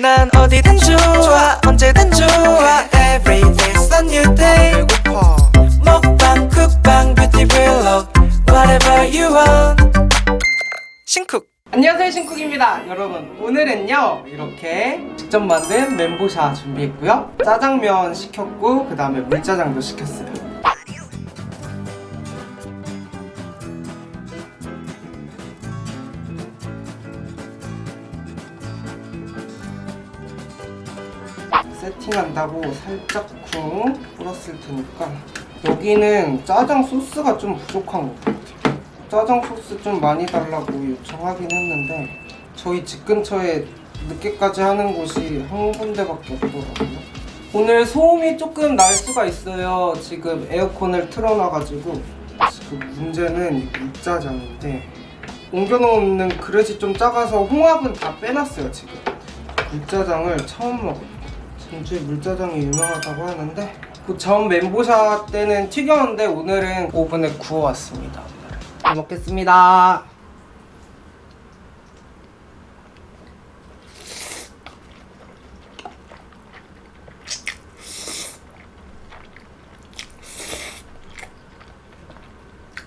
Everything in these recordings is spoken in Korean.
난 어디든 좋아 언제든 좋아. Every day's a new day. 먹방 쿡방 뷰티 블록 Whatever you want. 신쿡. 안녕하세요 신쿡입니다. 여러분 오늘은요 이렇게 직접 만든 멘보샤 준비했고요. 짜장면 시켰고 그 다음에 물짜장도 시켰어요 세팅한다고 살짝 쿵 뿌렸을 테니까 여기는 짜장 소스가 좀 부족한 것 같아요. 짜장 소스 좀 많이 달라고 요청하긴 했는데 저희 집 근처에 늦게까지 하는 곳이 한 군데밖에 없더라고요. 오늘 소음이 조금 날 수가 있어요. 지금 에어컨을 틀어놔가지고 지금 문제는 이 물짜장인데 옮겨놓는 그릇이 좀 작아서 홍합은 다 빼놨어요 지금. 물짜장을 처음 먹어요 전주에 물짜장이 유명하다고 하는데 그 전 멘보샤 때는 튀겼는데 오늘은 오븐에 구워왔습니다. 잘 먹겠습니다.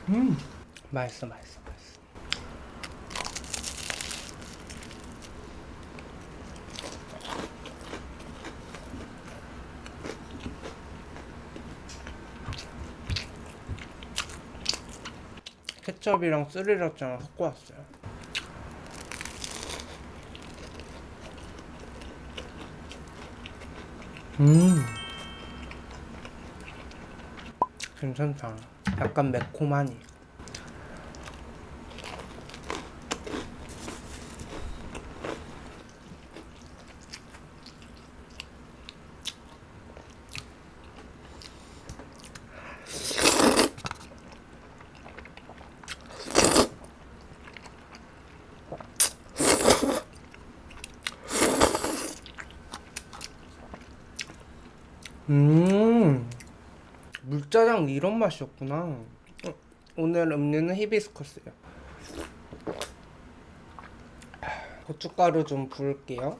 음 맛있어 맛있어 맛있어 케첩이랑 스리라차랑 섞고 왔어요. 음, 괜찮다. 약간 매콤하니. 음, 물짜장 이런 맛이었구나. 어, 오늘 음료는 히비스커스요. 고춧가루 좀 부을게요.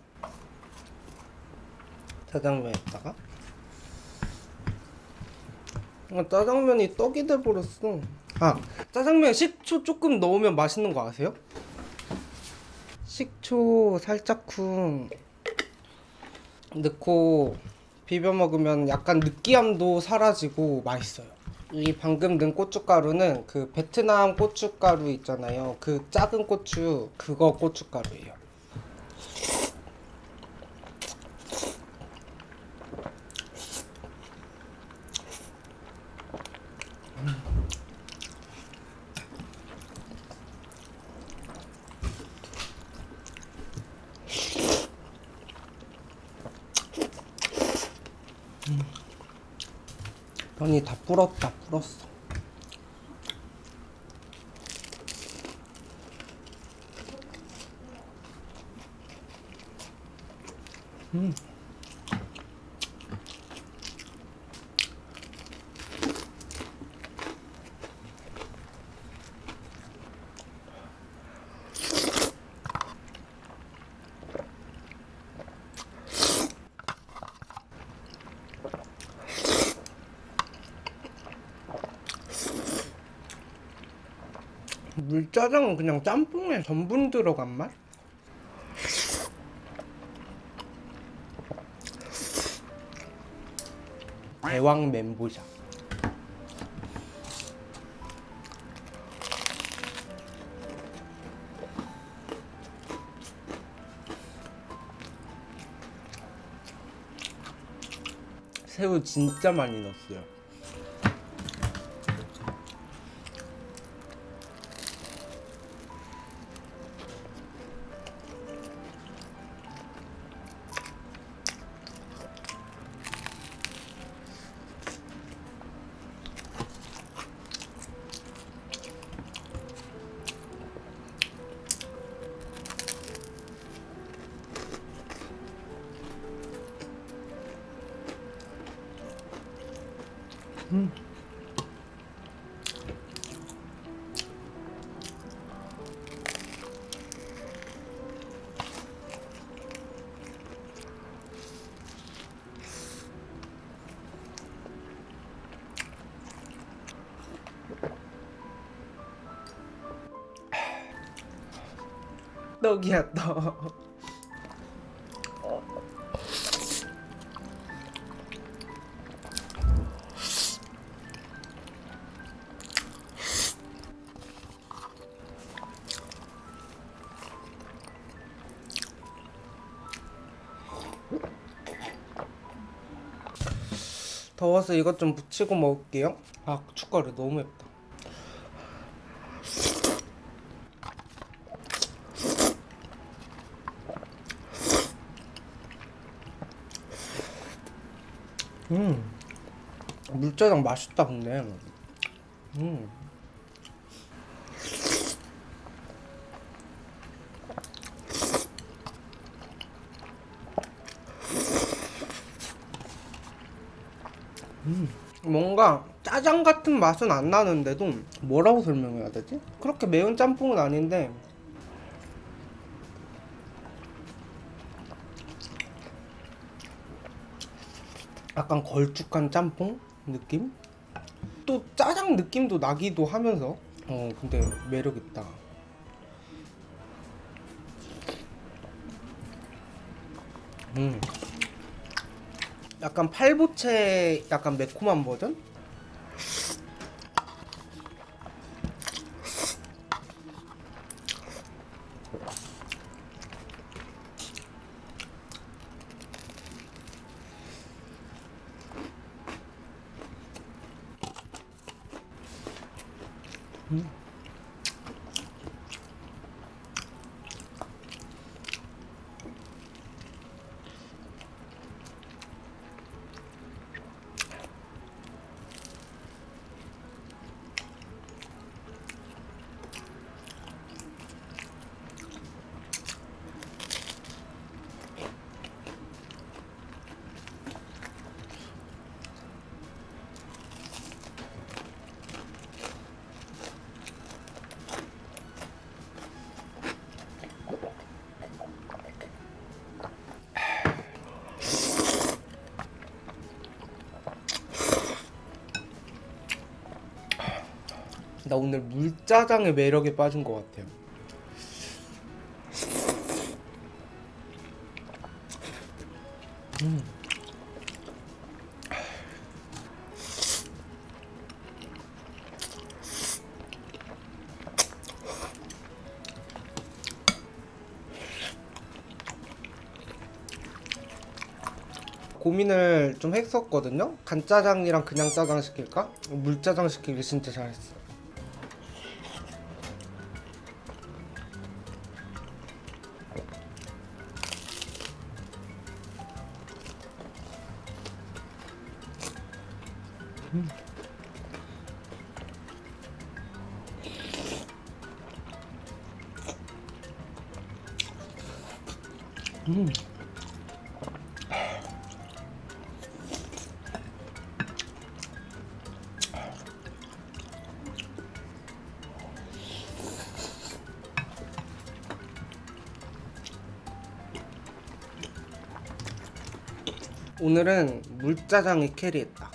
짜장면에다가. 아, 짜장면이 떡이 돼버렸어. 아, 짜장면 식초 조금 넣으면 맛있는 거 아세요? 식초 살짝 쿵 넣고 비벼 먹으면 약간 느끼함도 사라지고 맛있어요. 이 방금 넣은 고춧가루는 그 베트남 고춧가루 있잖아요. 그 작은 고추 그거 고춧가루예요. 면이 다 불었다 불었어 음. 물짜장은 그냥 짬뽕에 전분 들어간 맛? 대왕 멘보샤 새우 진짜 많이 넣었어요 떡이야 떡. 더워서 이것 좀 묻히고 먹을게요. 아, 고춧가루 너무 맵다. 음, 물짜장 맛있다 근데. 음. 뭔가 짜장 같은 맛은 안 나는데도 뭐라고 설명해야 되지? 그렇게 매운 짬뽕은 아닌데 약간 걸쭉한 짬뽕 느낌? 또 짜장 느낌도 나기도 하면서 어 근데 매력 있다. 음. 약간 팔보채 약간 매콤한 버전? Mm-hmm. 나 오늘 물짜장의 매력에 빠진 것 같아요. 음. 고민을 좀 했었거든요. 간짜장이랑 그냥 짜장 시킬까? 물짜장 시키길 진짜 잘했어. 오늘은 물짜장이 캐리했다.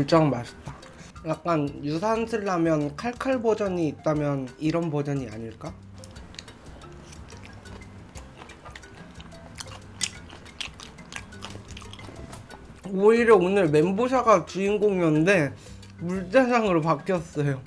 물장 맛있다. 약간 유산슬 라면 칼칼 버전이 있다면 이런 버전이 아닐까? 오히려 오늘 멘보샤가 주인공이었는데 물짜장으로 바뀌었어요.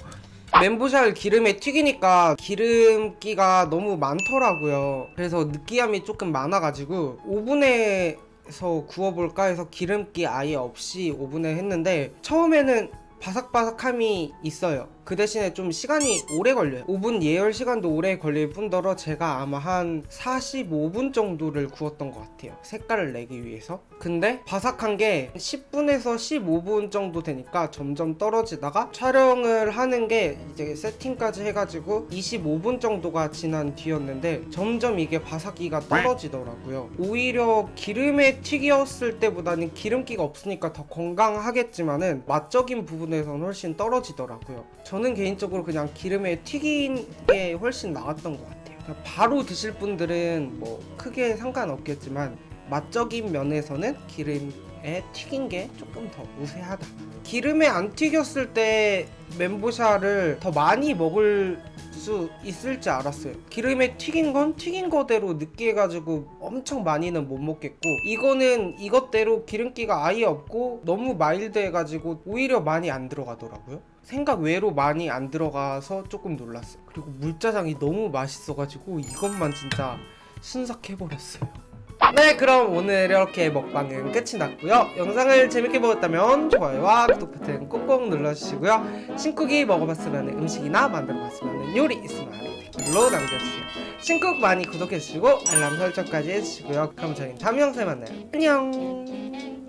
멘보샤를 기름에 튀기니까 기름기가 너무 많더라고요. 그래서 느끼함이 조금 많아가지고 오븐에 서 구워볼까 해서 기름기 아예 없이 오븐에 했는데 처음에는 바삭바삭함이 있어요. 그 대신에 좀 시간이 오래 걸려요. 오븐 예열 시간도 오래 걸릴 뿐더러 제가 아마 한 45분 정도를 구웠던 것 같아요. 색깔을 내기 위해서. 근데 바삭한 게 10분에서 15분 정도 되니까 점점 떨어지다가 촬영을 하는 게 이제 세팅까지 해가지고 25분 정도가 지난 뒤였는데 점점 이게 바삭기가 떨어지더라고요. 오히려 기름에 튀겼을 때보다는 기름기가 없으니까 더 건강하겠지만은 맛적인 부분에서는 훨씬 떨어지더라고요. 저는 개인적으로 그냥 기름에 튀긴 게 훨씬 나았던 것 같아요. 그냥 바로 드실 분들은 뭐 크게 상관없겠지만 맛적인 면에서는 기름에 튀긴 게 조금 더 우세하다. 기름에 안 튀겼을 때 멘보샤를 더 많이 먹을 수 있을지 알았어요. 기름에 튀긴 건 튀긴 거대로 느끼해가지고 엄청 많이는 못 먹겠고 이거는 이것대로 기름기가 아예 없고 너무 마일드해가지고 오히려 많이 안 들어가더라고요. 생각 외로 많이 안 들어가서 조금 놀랐어요. 그리고 물짜장이 너무 맛있어가지고 이것만 진짜 순삭해버렸어요. 네 그럼 오늘 이렇게 먹방은 끝이 났고요. 영상을 재밌게 보셨다면 좋아요와 구독 버튼 꼭꼭 눌러주시고요. 신쿡이 먹어봤으면 음식이나 만들어봤으면 요리 있으면 아래 댓글로 남겨주세요. 신쿡 많이 구독해주시고 알람 설정까지 해주시고요. 그럼 저희는 다음 영상에 만나요. 안녕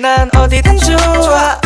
난 어디든 좋아